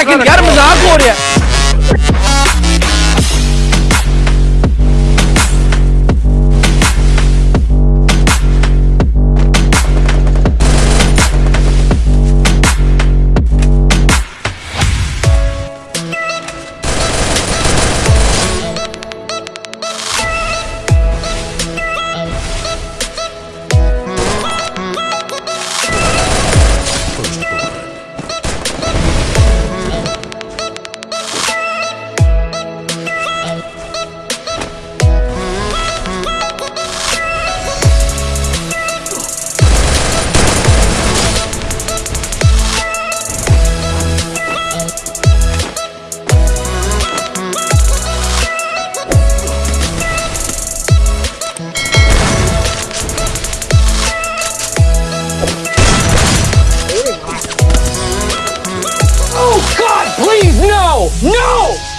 dakika gider misin abi oraya? first blood. No!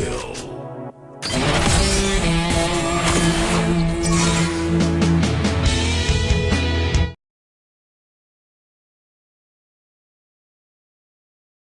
kill.